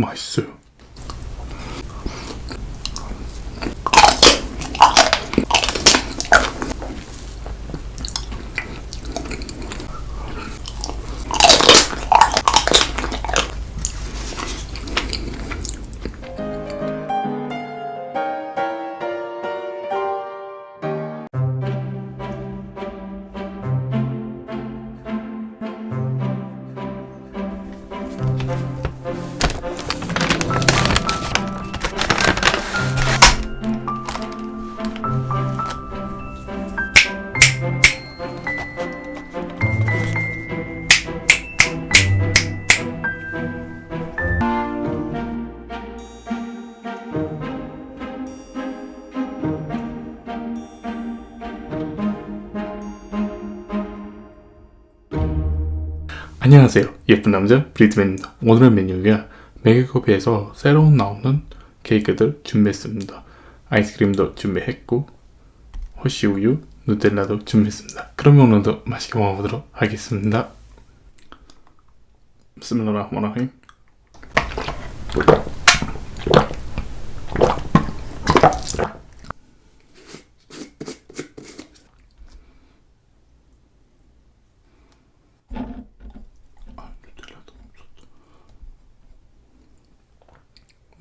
맛있어요. 안녕하세요. 예쁜 남자 브리트맨입니다. 오늘의 메뉴가 메가커피에서 새로 나오는 케이크들 준비했습니다. 아이스크림도 준비했고 호시우유, 누텔라도 준비했습니다. 그럼 오늘도 맛있게 먹어보도록 하겠습니다. 비스밀라흐마라힘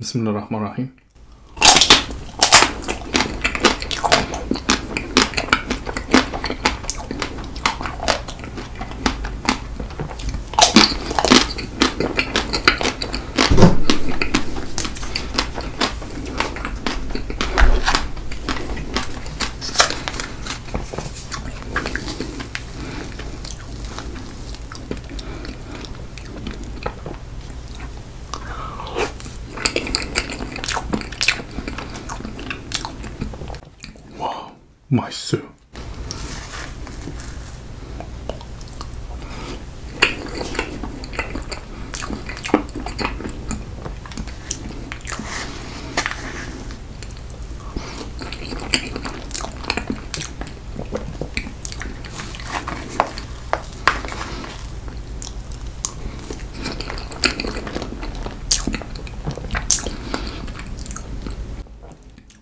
بسم الله الرحمن الرحيم. 맛있어요.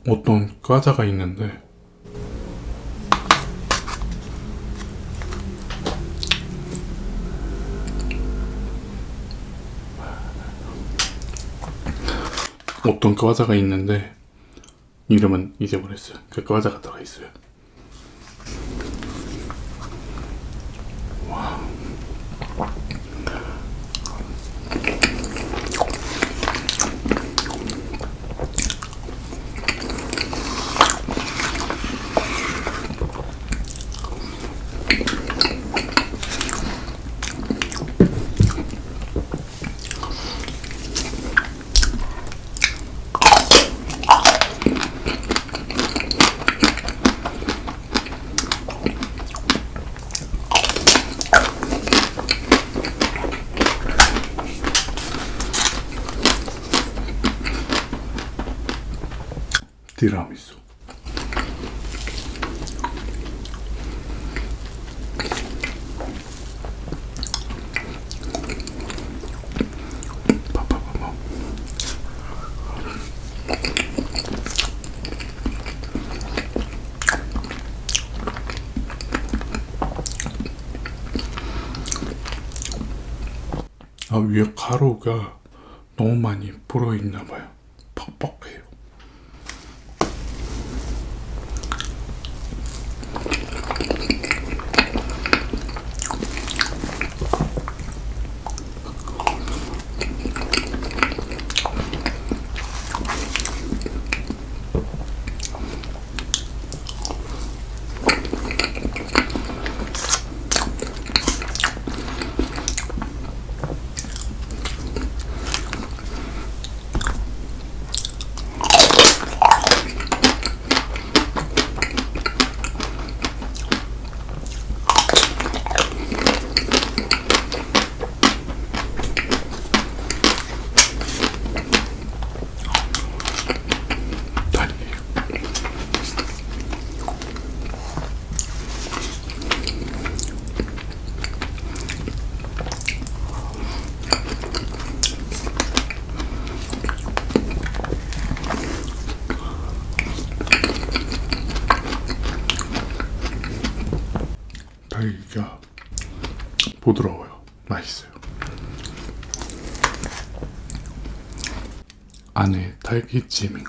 어떤 과자가 있는데 어떤 과자가 있는데 이름은 잊어버렸어요. 그 과자가 들어있어요. 와. 티라미수. 아 위에 가루가 너무 많이 불어있나봐요. 퍽퍽 딸기가 부드러워요. 맛있어요. 안에 딸기찜인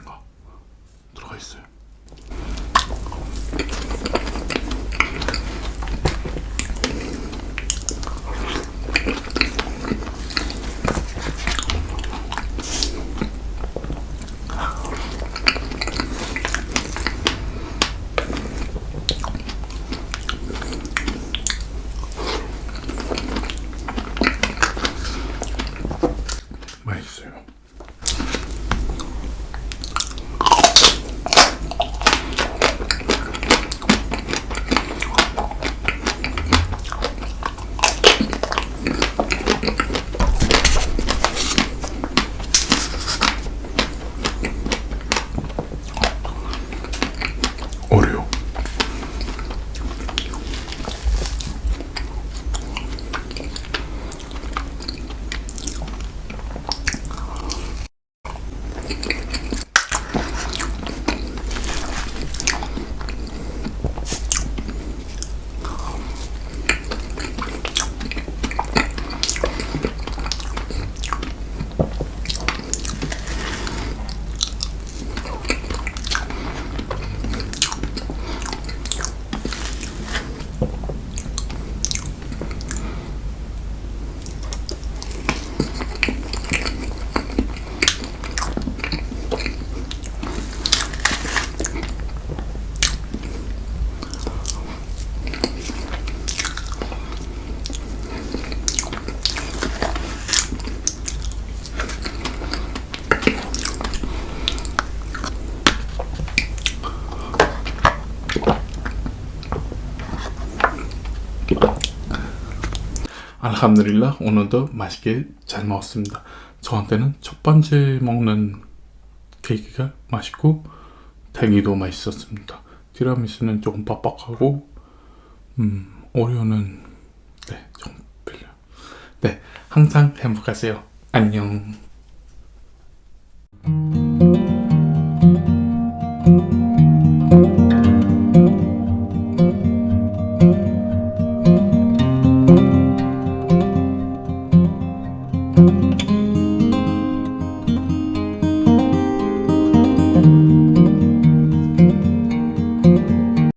알함드릴라 오늘도 맛있게 잘 먹었습니다. 저한테는 첫 번째 먹는 케이크가 맛있고 달기도 맛있었습니다. 티라미수는 조금 빡빡하고 음, 오리오는 네, 좀 별로. 네, 항상 행복하세요. 안녕.